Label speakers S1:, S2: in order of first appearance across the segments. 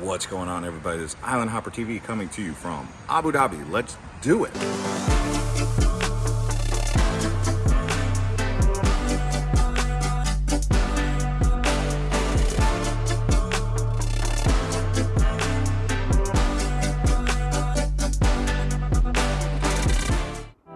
S1: What's going on, everybody? This is Island Hopper TV coming to you from Abu Dhabi. Let's do it.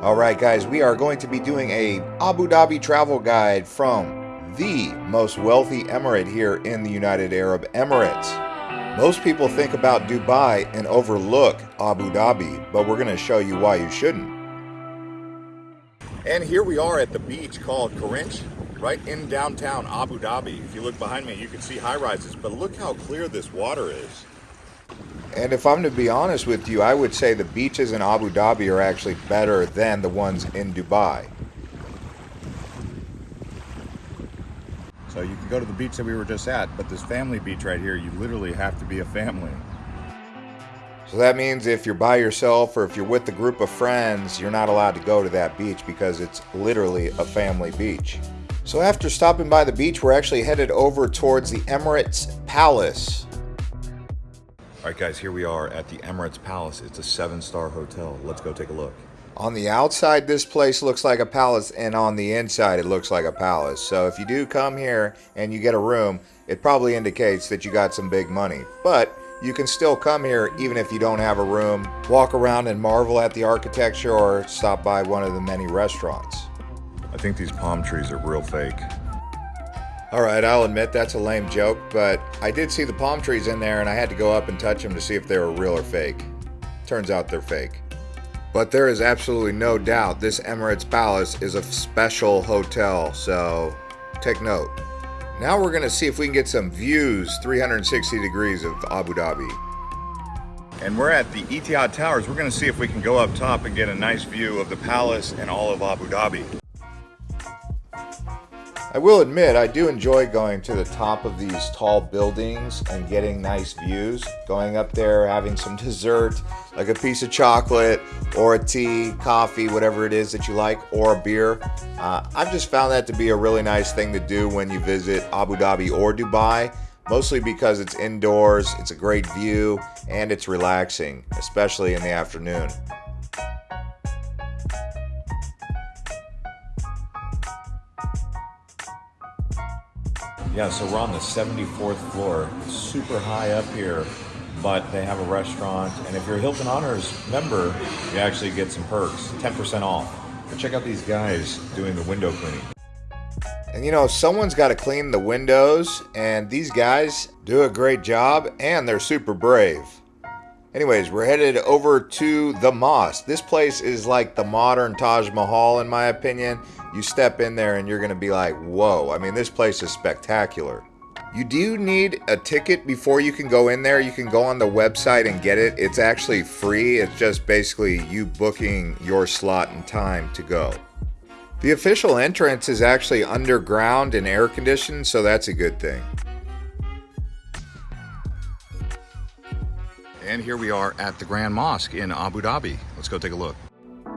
S2: All right, guys, we are going to be doing a Abu Dhabi travel guide from the most wealthy emirate here in the United Arab Emirates. Most people think about Dubai and overlook Abu Dhabi, but we're going to show you why you shouldn't.
S1: And here we are at the beach called Corniche, right in downtown Abu Dhabi. If you look behind me, you can see high rises, but look how clear this water is.
S2: And if I'm to be honest with you, I would say the beaches in Abu Dhabi are actually better than the ones in Dubai.
S1: So you can go to the beach that we were just at, but this family beach right here, you literally have to be a family.
S2: So that means if you're by yourself or if you're with a group of friends, you're not allowed to go to that beach because it's literally a family beach. So after stopping by the beach, we're actually headed over towards the Emirates Palace.
S1: All right, guys, here we are at the Emirates Palace. It's a seven-star hotel. Let's go take a look.
S2: On the outside, this place looks like a palace, and on the inside, it looks like a palace. So if you do come here and you get a room, it probably indicates that you got some big money. But you can still come here even if you don't have a room, walk around and marvel at the architecture, or stop by one of the many restaurants.
S1: I think these palm trees are real fake.
S2: Alright, I'll admit that's a lame joke, but I did see the palm trees in there and I had to go up and touch them to see if they were real or fake. Turns out they're fake. But there is absolutely no doubt this Emirates Palace is a special hotel, so take note. Now we're going to see if we can get some views 360 degrees of Abu Dhabi.
S1: And we're at the Etihad Towers. We're going to see if we can go up top and get a nice view of the palace and all of Abu Dhabi.
S2: I will admit, I do enjoy going to the top of these tall buildings and getting nice views. Going up there, having some dessert, like a piece of chocolate or a tea, coffee, whatever it is that you like, or a beer. Uh, I've just found that to be a really nice thing to do when you visit Abu Dhabi or Dubai mostly because it's indoors, it's a great view, and it's relaxing, especially in the afternoon.
S1: Yeah, so we're on the 74th floor, super high up here, but they have a restaurant. And if you're a Hilton Honors member, you actually get some perks, 10% off. But check out these guys doing the window cleaning.
S2: And you know, someone's got to clean the windows, and these guys do a great job, and they're super brave. Anyways, we're headed over to the mosque. This place is like the modern Taj Mahal, in my opinion. You step in there and you're going to be like, whoa. I mean, this place is spectacular. You do need a ticket before you can go in there. You can go on the website and get it. It's actually free. It's just basically you booking your slot and time to go. The official entrance is actually underground and air conditioned, so that's a good thing.
S1: And here we are at the Grand Mosque in Abu Dhabi. Let's go take a look.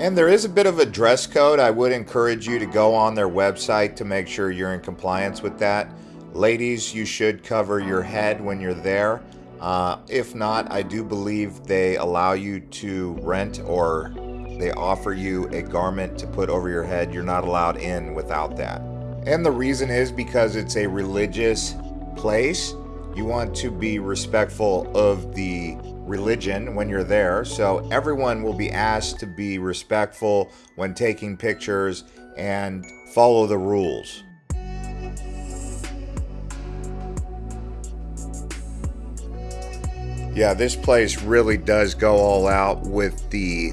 S2: And there is a bit of a dress code. I would encourage you to go on their website to make sure you're in compliance with that. Ladies, you should cover your head when you're there. Uh, if not, I do believe they allow you to rent or they offer you a garment to put over your head. You're not allowed in without that. And the reason is because it's a religious place. You want to be respectful of the religion when you're there. So everyone will be asked to be respectful when taking pictures and follow the rules. Yeah, this place really does go all out with the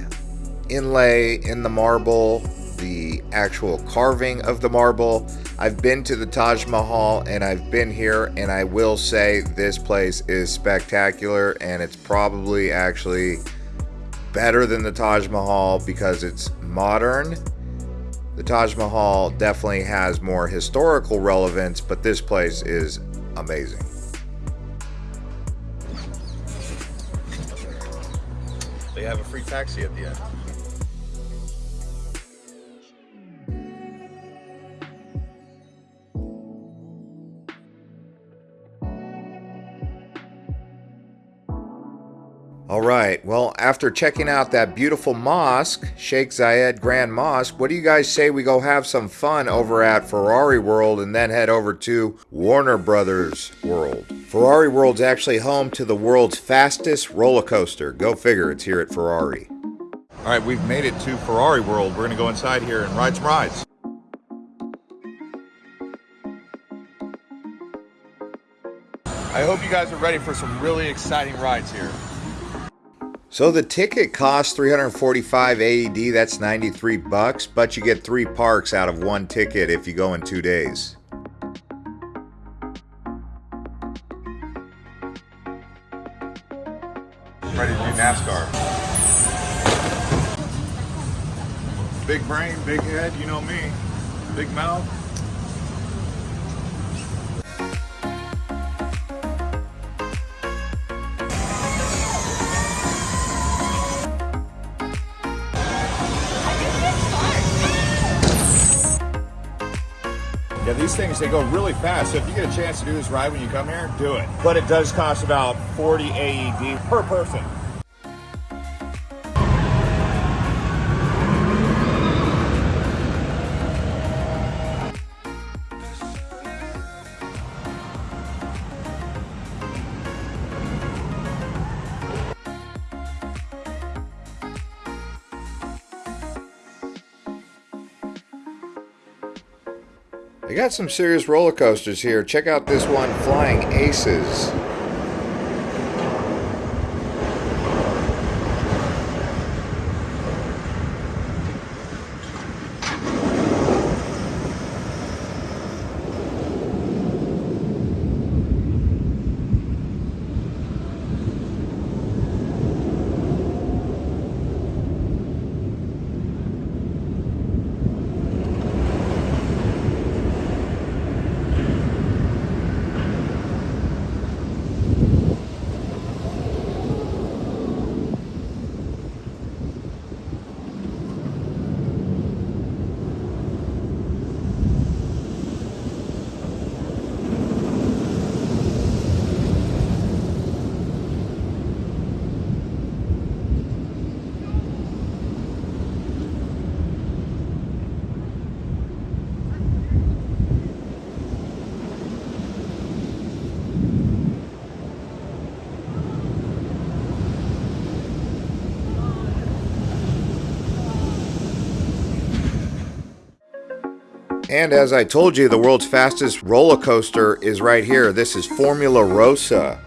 S2: inlay in the marble, the actual carving of the marble. I've been to the Taj Mahal and I've been here, and I will say this place is spectacular and it's probably actually better than the Taj Mahal because it's modern. The Taj Mahal definitely has more historical relevance, but this place is amazing.
S1: They have a free taxi at the end.
S2: All right. Well, after checking out that beautiful mosque, Sheikh Zayed Grand Mosque, what do you guys say we go have some fun over at Ferrari World and then head over to Warner Brothers World? Ferrari World's actually home to the world's fastest roller coaster. Go figure, it's here at Ferrari.
S1: All right, we've made it to Ferrari World. We're going to go inside here and ride some rides. I hope you guys are ready for some really exciting rides here.
S2: So the ticket costs 345 AED, that's 93 bucks, but you get 3 parks out of one ticket if you go in 2 days.
S1: Ready to do NASCAR. Big brain, big head, you know me. Big mouth. These things, they go really fast. So if you get a chance to do this ride when you come here, do it. But it does cost about 40 AED per person.
S2: They got some serious roller coasters here. Check out this one, Flying Aces. And as I told you, the world's fastest roller coaster is right here. This is Formula
S1: Rossa.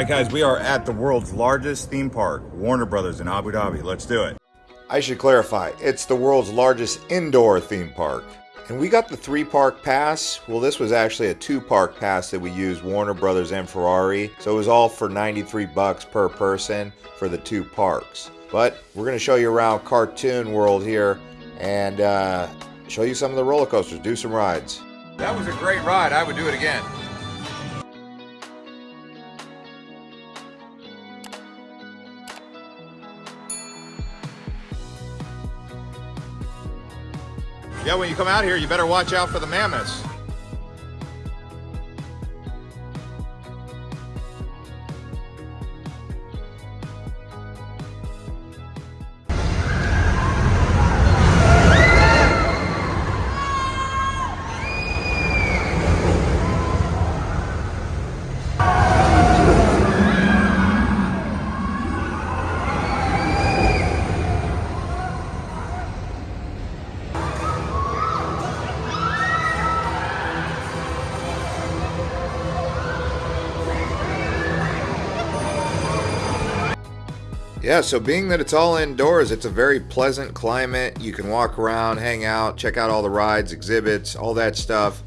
S1: Right, guys, we are at the world's largest theme park, Warner Brothers in Abu Dhabi. Let's do it.
S2: I should clarify, it's the world's largest indoor theme park. And we got the three park pass. Well, this was actually a two park pass that we used Warner Brothers and Ferrari. So it was all for 93 bucks per person for the two parks. But we're going to show you around Cartoon World here and uh, show you some of the roller coasters, do some rides.
S1: That was a great ride. I would do it again. Yeah, when you come out here, you better watch out for the mammoths.
S2: Yeah, so being that it's all indoors, it's a very pleasant climate. You can walk around, hang out, check out all the rides, exhibits, all that stuff,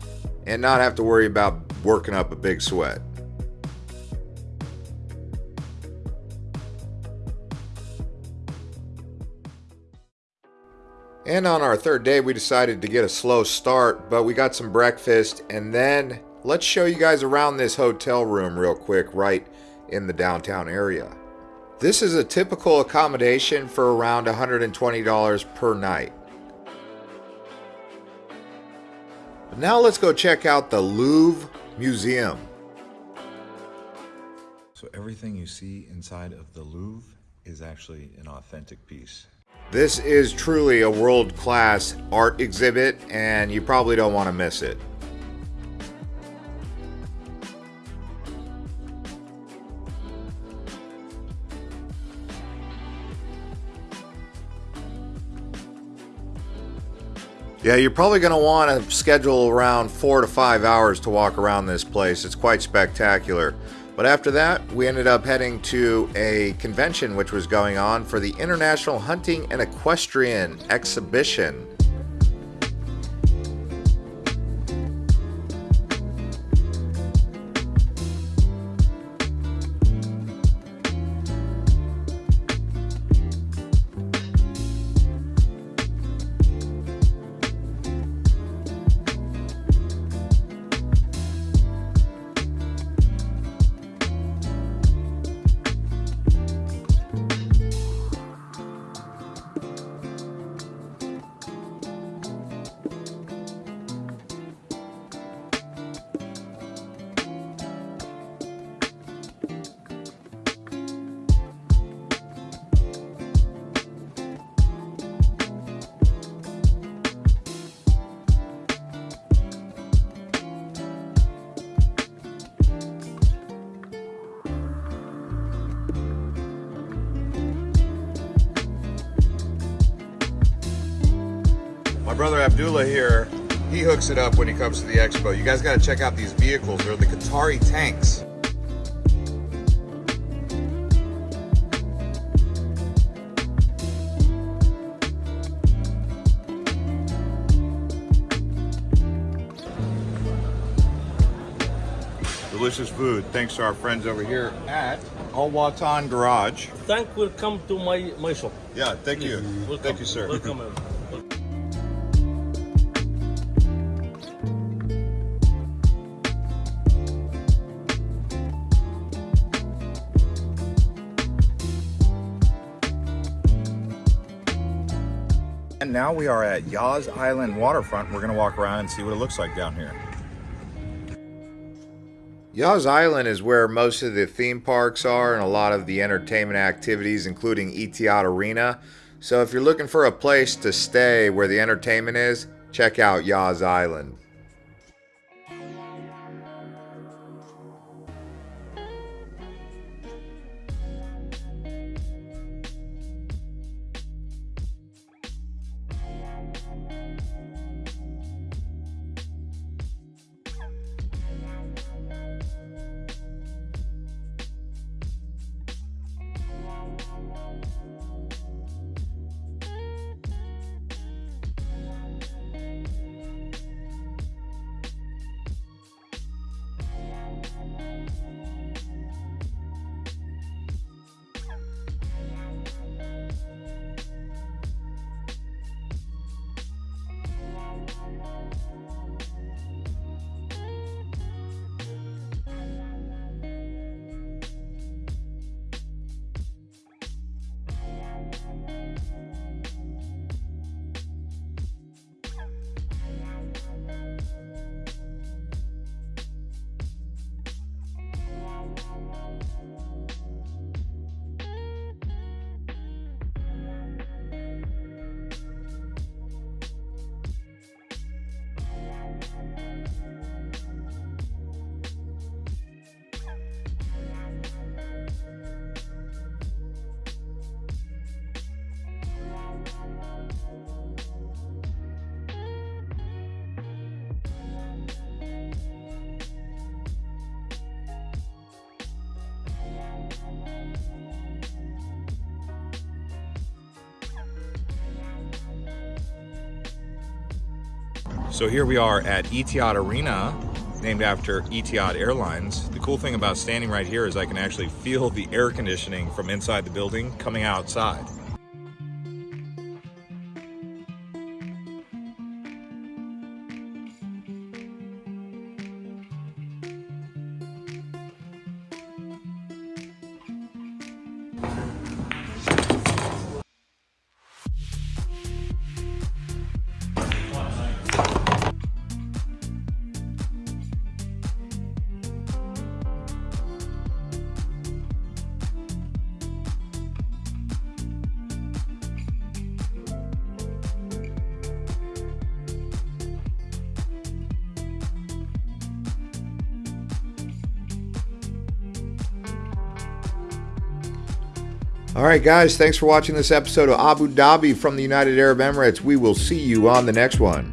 S2: and not have to worry about working up a big sweat. And on our third day, we decided to get a slow start, but we got some breakfast and then let's show you guys around this hotel room real quick right in the downtown area. This is a typical accommodation for around $120 per night. But now let's go check out the Louvre Museum.
S1: So everything you see inside of the Louvre is actually an authentic piece.
S2: This is truly a world-class art exhibit and you probably don't want to miss it. Yeah, you're probably going to want to schedule around four to five hours to walk around this place. It's quite spectacular. But after that, we ended up heading to a convention which was going on for the International Hunting and Equestrian Exhibition.
S3: My brother Abdullah here, he hooks it up when he comes to the expo. You guys got to check out these vehicles. They're the Qatari tanks. Delicious food, thanks to our friends over here at Al Watan Garage.
S4: Thank will come to my my shop.
S3: Yeah, thank you.
S4: Welcome.
S3: Thank you, sir.
S4: Welcome.
S3: Now we are at Yas Island waterfront. We're gonna walk around and see what it looks like down here.
S2: Yas Island is where most of the theme parks are and a lot of the entertainment activities, including Etihad Arena. So if you're looking for a place to stay where the entertainment is, check out Yas Island. So here we are at Etihad Arena, named after Etihad Airlines. The cool thing about standing right here is I can actually feel the air conditioning from inside the building coming outside.
S5: All right, guys, thanks for watching this episode of Abu Dhabi from the United Arab Emirates. We will see you on the next one.